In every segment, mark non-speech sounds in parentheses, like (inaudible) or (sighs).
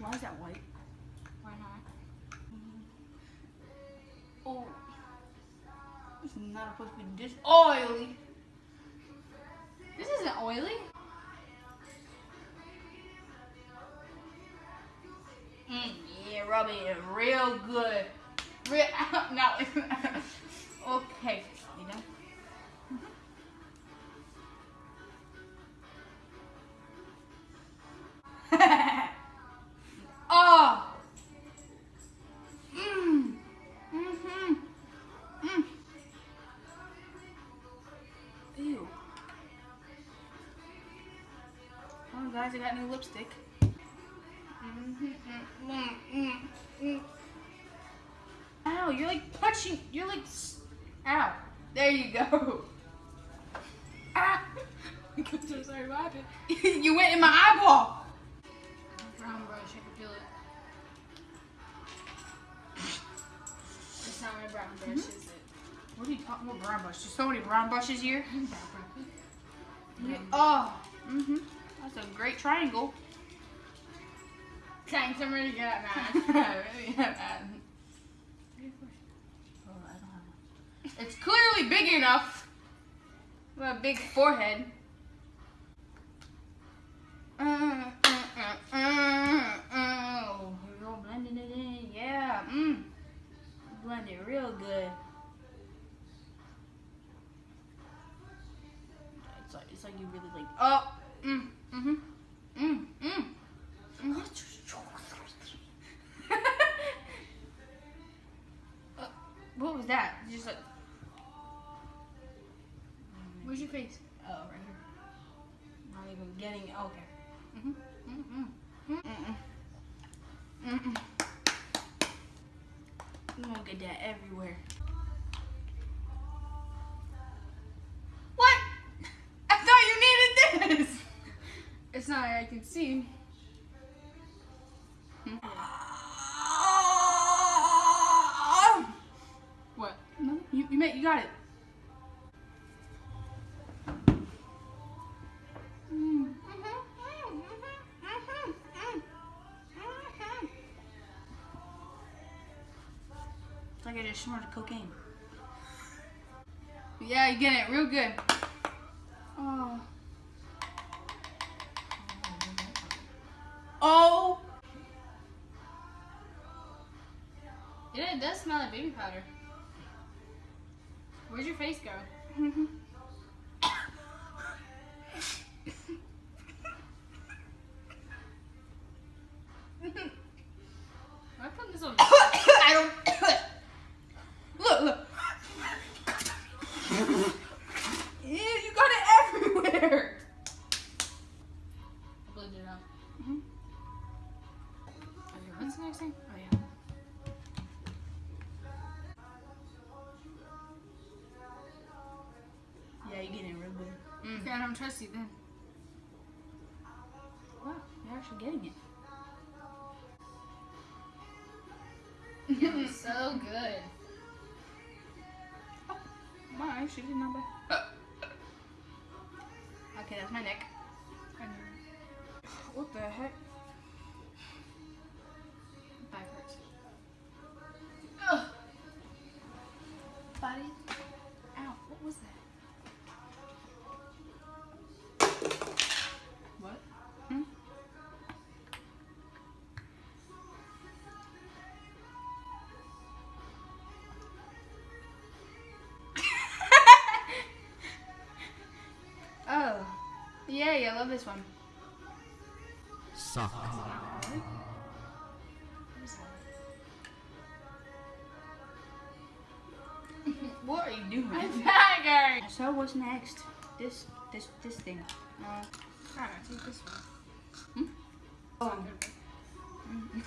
Why is that white? Why not? Oh, it's not supposed to be this oily. This isn't oily. Mm, yeah, rubbing it real good. Real, (laughs) now, (laughs) okay. You done? (laughs) guys, I got new lipstick. Ow, you're like punching. You're like. Ow. There you go. Ah. (laughs) I'm so sorry, what happened? (laughs) you went in my eyeball. Brown brush, I can feel it. It's not my brown brush, is it? What are you talking about? Brown brush. There's so many brown brushes here. Brown brush. Oh. Mm-hmm. That's a great triangle. Thanks, I'm really good at math. Really, yeah, man. Oh, I don't have one. It's clearly big enough. Have a big forehead. Oh, all blending it in. Yeah. Mm. Blend it real good. It's like it's like you really like. Oh. Mm. Mhm. Mm. Mm. Mm. Uh, what was that? Just like. Where's your face? Oh, right here. Not even getting it. Okay. Mm-hmm. Mm-mm. Mm-mm. Mm-mm. You won't get that everywhere. It's not I can see. What? No, you, you made, you got it. It's like I just snorted cocaine. Yeah, you get it real good. Powder. Where's your face go? (laughs) actually getting it. (laughs) It was so good. Wow, actually, did not bad. Okay, that's my neck. What the heck? Yeah, yeah, I love this one. Suck. (laughs) What are you doing? (laughs) Bagger! So what's next? This, this, this thing. Uh, Alright, take this one. Hmm? Oh.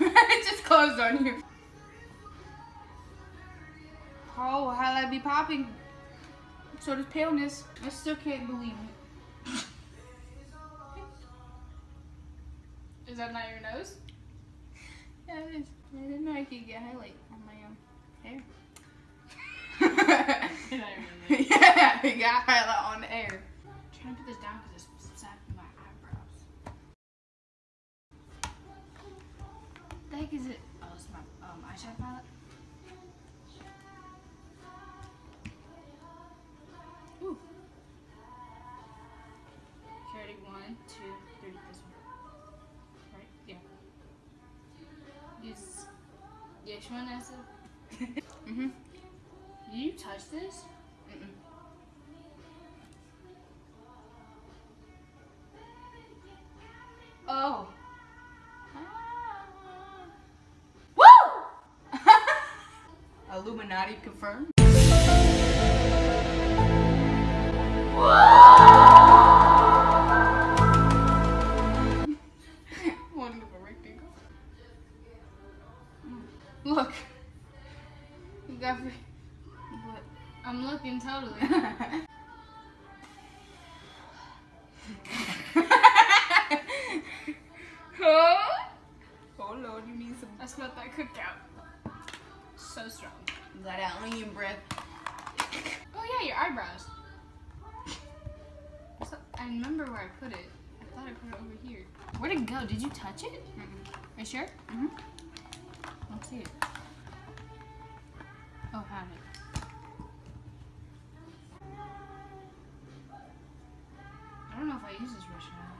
(laughs) it just closed on you. Oh, how I be popping? So does paleness. I still can't believe it. Is that not your nose? (laughs) Yeah, it is. I didn't know I could get highlight on my um, hair. Is that your nose? yeah, I got highlight on the hair. I'm trying to put this down because it's sapping my eyebrows. The heck is it? Oh, it's my um, eyeshadow palette. Ooh. Carry one, two, Which one it? (laughs) Mm-hmm. Did you touch this? Mm-mm. Oh. (laughs) Woo! (laughs) Illuminati confirmed. Wonderful put it. I thought I put it over here. Where'd it go? Did you touch it? Are you sure? Mhm. I don't see it. Oh, found it. I don't know if I use this brush or not.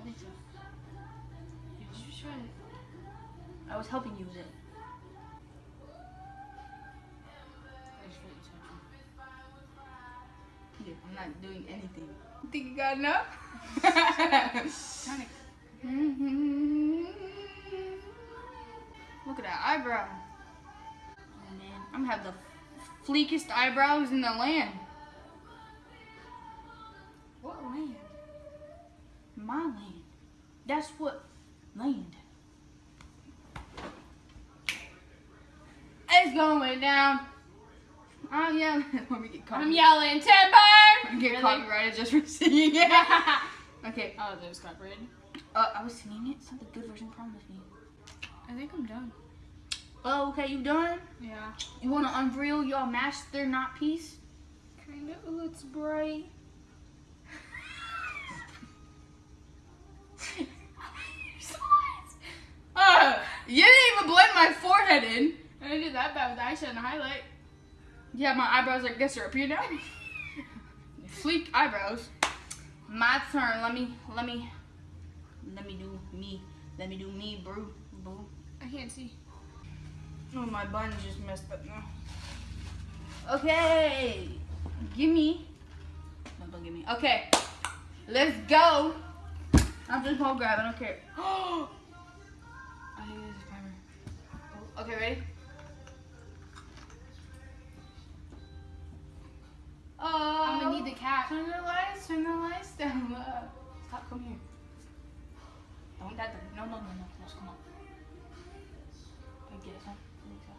I think so. Did you try it? I was helping you with it. I'm not doing anything. You think you got enough? Look at that eyebrow. Oh man, I'm gonna have the fleekest eyebrows in the land. What land? My land. That's what land. It's going down. I'm yelling. (laughs) Let me get caught. I'm yelling timber. Get (laughs) Really? copyrighted just for singing it. (laughs) okay. Oh, there's copyrighted. Uh, I was singing it. It's not the good version. Promise me. I think I'm done. Oh, okay. You done? Yeah. You want to unreal your master not piece? Kind of. Ooh, it's bright. (laughs) Uh, you didn't even blend my forehead in. I didn't do that bad with the eyeshadow and highlight. Yeah, my eyebrows I guess are up here now. Sleek eyebrows. My turn. Let me, let me, let me do me. Let me do me, bro. Boo. I can't see. Oh, my bun's just messed up now. Okay. Give me. No, don't give me. Okay. Let's go. I'm just gonna grab. I don't care. (gasps) I use this primer. Oh, Okay, ready? Turn the lights. Turn the lights down. Uh, Stop. Come here. Don't that. No, no, no, no. Let's come on. Huh? I think so.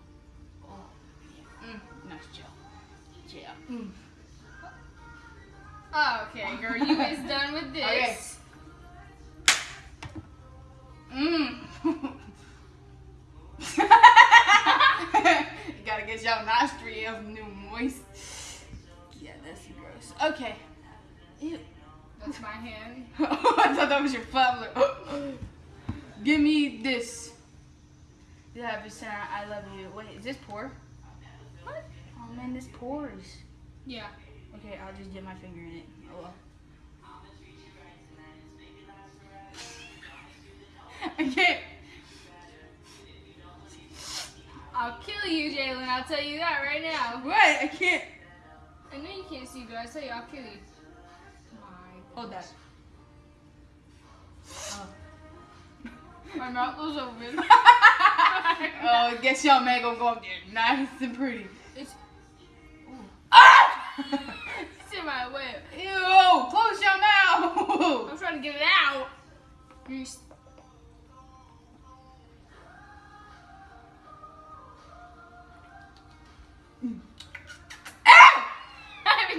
Oh, yeah. Mm, nice chill. Chill. Mm. Oh, okay, girl, you is done with (laughs) this. Okay. Mmm. Ew. That's my hand. (laughs) I thought that was your father. (gasps) Give me this. Yeah, I've been saying I love you. Wait, is this pour? What? Oh man, this pours. Yeah. Okay, I'll just dip my finger in it. Oh well. (laughs) I can't. I'll kill you, Jalen. I'll tell you that right now. What? I can't. I know you can't see, but I tell you, I'll kill you. Hold that. Oh. (laughs) my mouth was open. (laughs) oh, I guess y'all man gonna go up there nice and pretty. It's, Ah! it's in my whip. Ew! Close your mouth! I'm trying to get it out. You! (laughs)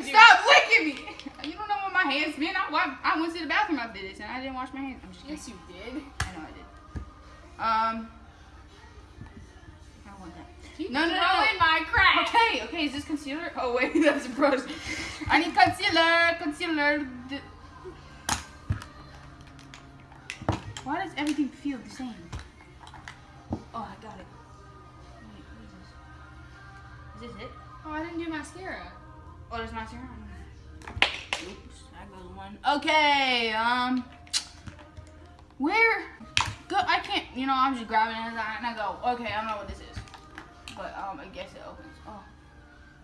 Stop licking me! You don't know what my hands been. I, I went to the bathroom after this and I didn't wash my hands. I'm just kidding. Yes, you did. I know I did. Um. I don't want that. Keep No, no, no. throwing my crack. Okay, okay, is this concealer? Oh, wait, (laughs) that's a brush. I need concealer, concealer. Why does everything feel the same? Oh, I got it. Wait, what is this? Is this it? Oh, I didn't do mascara. Oh, there's mascara. on Oops, that one. Okay, um, where? Go. I can't. You know, I'm just grabbing it and I, go. Okay, I don't know what this is, but um, I guess it opens. Oh,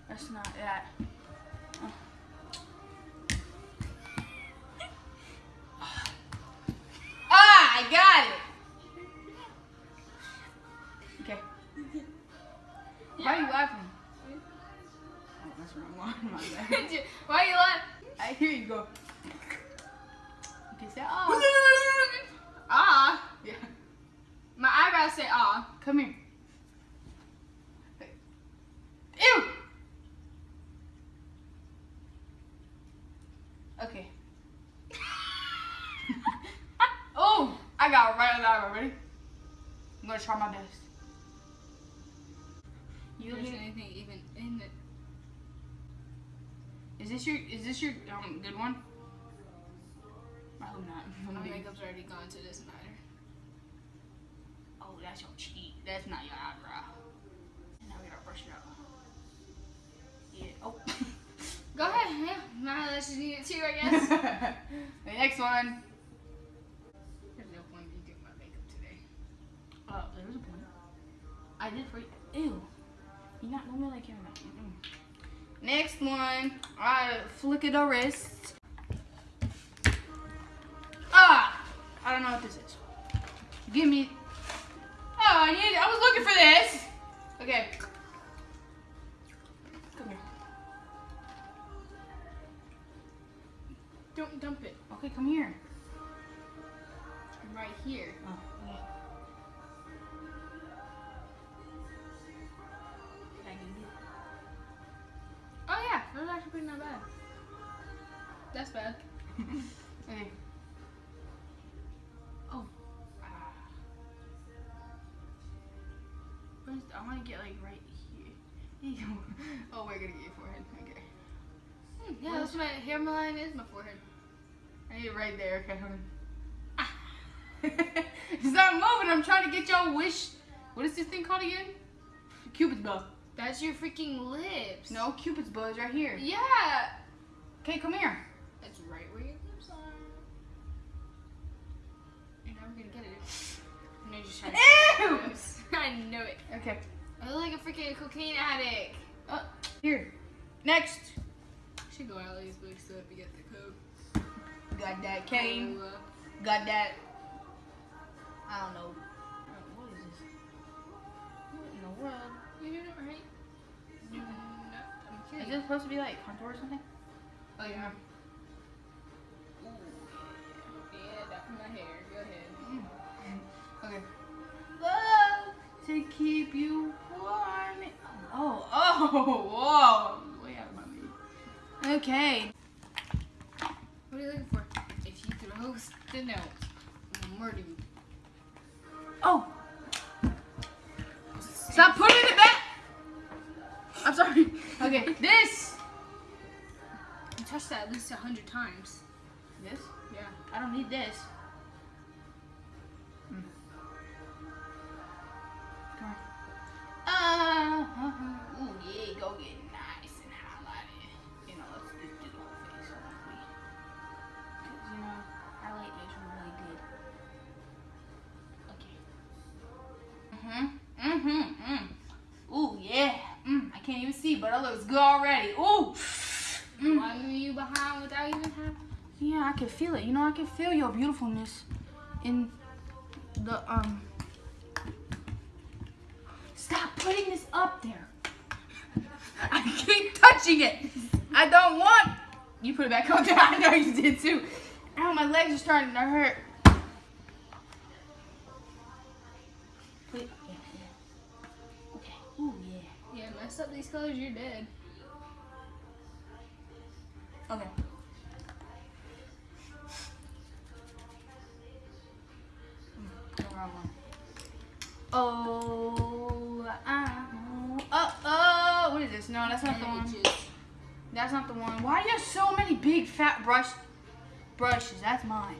that's not that. Oh. Ah, I got it. Okay. Why are you laughing? Oh, that's wrong one. (laughs) Why you laughing? I hear you go. Okay, say ah. (laughs) ah. Yeah. My eyebrows say ah. Come here. This your? Is this your um good one? I hope not. (laughs) My makeup's already gone to this matter. Oh, that's your cheek. That's not your eyebrow. And now we gotta brush it out. Yeah. Oh. (laughs) Go ahead. Yeah, my eyelashes need it too, I guess. (laughs) the next one. There's no point in doing my makeup today. Oh, there was a point. I did for you. Ew. You're not normally like him. Mm-mm. Next one. I flick it a wrist. Ah! I don't know what this is. Give me. I want to get like right here. (laughs) oh, we're gonna get your forehead. Okay. Hmm, yeah, that's my hairline is my forehead. I need it right there. Okay, hold on. Stop moving. I'm trying to get your wish. What is this thing called again? Cupid's bow. That's your freaking lips. No, Cupid's bow is right here. Yeah. Okay, come here. That's right where your lips are. You're never gonna get it. (laughs) No, just trying to Ew! (laughs) I know it. Okay. I look like a freaking cocaine addict. Uh, here. Next. Should go out of these books so to get the code. Got that cane. Oh, Got that. I don't know. What is this? What in the world? You're doing it right. No, I'm Is kidding. this supposed to be like contour or something? Oh yeah. Ooh, yeah. Yeah, that's my hair. Go ahead. Mm. Okay. Love to keep you. Oh, oh, whoa. Way out of my league. Okay. What are you looking for? If you throw the note, I'm gonna murder you. Oh. Stop putting it back. I'm sorry. Okay, (laughs) this. You touched that at least a hundred times. This? Yeah. I don't need this. Ooh, go get nice and highlighted. You know, let's just do the whole face, honestly. Because, you know, highlight makes me really good. Okay. Mm-hmm, mm-hmm, mm. Ooh, yeah. Mm, I can't even see, but it looks good already. Ooh. Mm. Why you behind without even having? Yeah, I can feel it. You know, I can feel your beautifulness in the um. Stop putting this up there. I keep touching it. I don't want. You put it back on there. (laughs) I know you did too. Ow, my legs are starting to hurt. Put. Yeah, yeah. Okay. Ooh, yeah. Yeah, mess up these colors, you're dead. Okay. That's not the one. That's not the one. Why do you have so many big fat brush brushes? That's mine.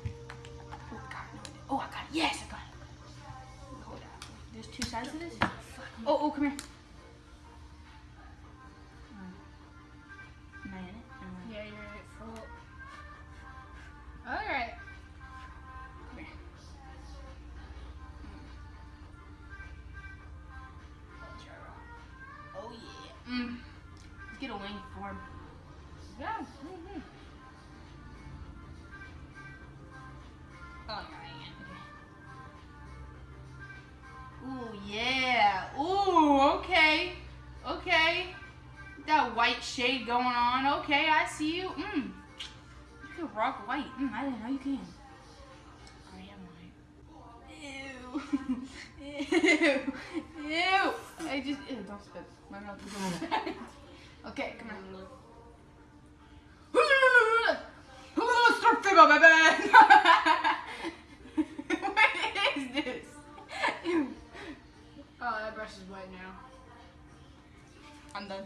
Oh, God, no. oh I got it. Yes, I got it. Hold on. There's two sides to this. Oh, oh, come here. Okay. That white shade going on. Okay, I see you. Mm. You can rock white. Mm, I didn't know you can. I am white. Ew. (laughs) Ew. Ew. I just ew, don't spit. My mouth is open. (laughs) okay, come here. (laughs) Start figure, baby. what is this? Ew. Oh, that brush is white now. I'm done.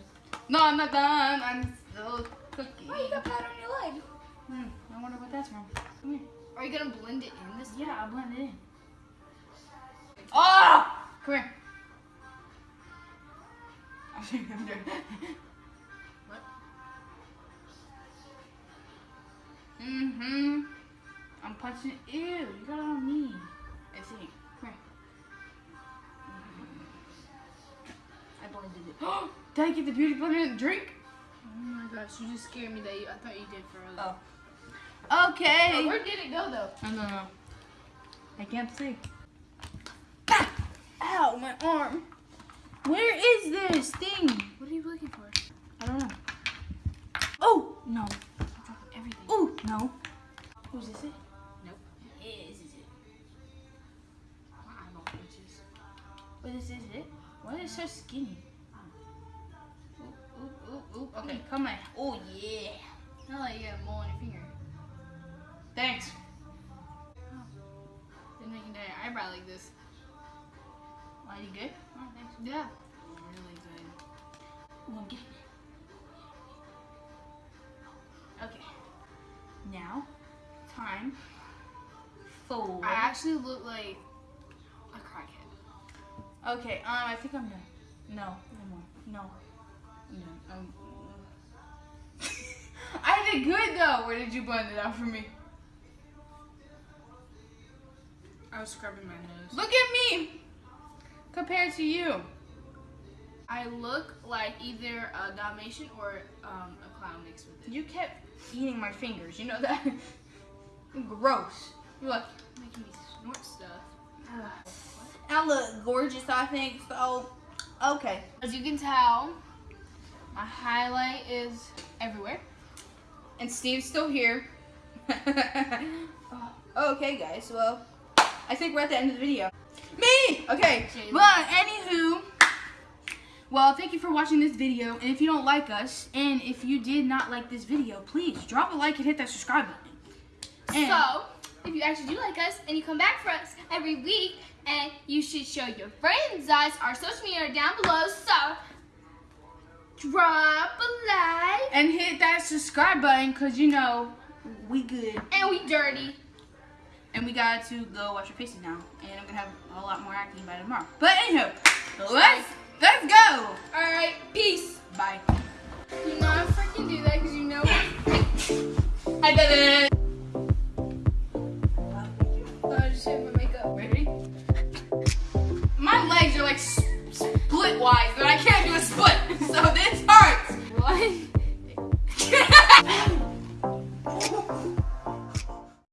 No, I'm not done. I'm still cooking. Oh, you got powder on your leg. Hmm, I wonder what that's from. Come here. Are you gonna blend it in this? Yeah, I'll blend it in. Oh! Come here. I'm doing I'm What? Mm-hmm. I'm punching Ew, you got it on me. I see. Come here. I blended it. (gasps) (gasps) Did I get the beauty blender in the drink? Oh my gosh, you just scared me that you, I thought you did for Oh. Oh, Okay. where did it go though? I don't know. I can't see. Ow, my arm. Where is this thing? What are you looking for? I don't know. Oh, no. Everything. Oh, no. Oh, is this it? Nope. Yeah, this is it. My eyeball itches. But this is it? Why is it so skinny? Oop. Okay, come on. Oh, yeah. Not like you got a mole on your finger. Thanks. Didn't make your eyebrow like this. Are you good? Oh, thanks. Yeah. Really good. Ooh, I'm getting it. Okay. Now, time for. I actually look like a crackhead. Okay, um, I think I'm done. No, no more. No. I'm done. I did good though. Where did you blend it out for me? I was scrubbing my nose. Look at me compared to you. I look like either a Dalmatian or um, a clown mixed with it. You kept eating my fingers. You know that? (laughs) Gross. You're like, Making me snort stuff. (sighs) I look gorgeous, I think. So, okay. As you can tell, my highlight is everywhere. And Steve's still here. (laughs) Oh, okay, guys. Well, I think we're at the end of the video. Me! Okay. But, anywho. Well, thank you for watching this video. And if you don't like us, and if you did not like this video, please drop a like and hit that subscribe button. And So, if you actually do like us and you come back for us every week, and you should show your friends us, our social media are down below. So, drop and hit that subscribe button, because, you know, we good. and we dirty. And we got to go wash our faces now. And I'm to have a lot more acting by tomorrow. But, anyhow, let's, let's go. All right, peace. Bye. You know I freaking do that because you know. I did it. I just hit my makeup. Ready? My legs are like split wise, but I can't do a split. (laughs) So this hurts. What? shit. (laughs) (laughs)